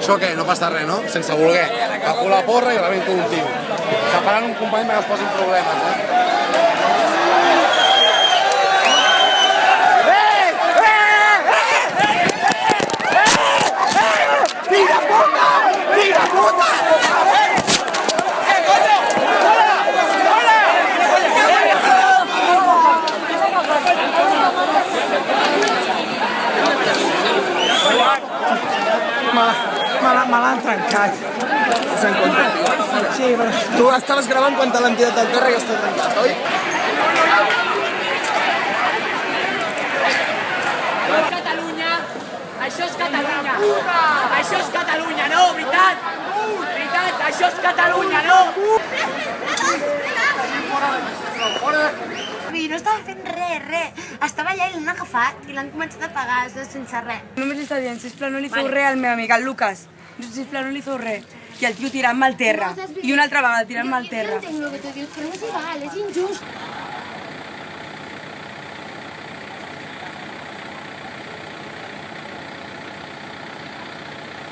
Eso que No pasa re, no? Sense voler. A la porra y rebento un tio. Separant un company perquè es eh? me l'han trencat. Se'n compte. Sí, però... Tu estaves gravant quan te l'han tirat al terra i està trencat, oi? això és Catalunya. Això és Catalunya, no? Veritat? Veritat, això és Catalunya, no? no estava fent res, res. Estava allà i l'han agafat i l'han començat a pagar sense res. Només li està dient, sisplau, no li feu res al meu amic, al Lucas sisplau, no li feu res. I el tio tirant-me al terra. I una altra vegada tirant-me al terra. Jo entenc el que tu dius, però no és igual, és injust.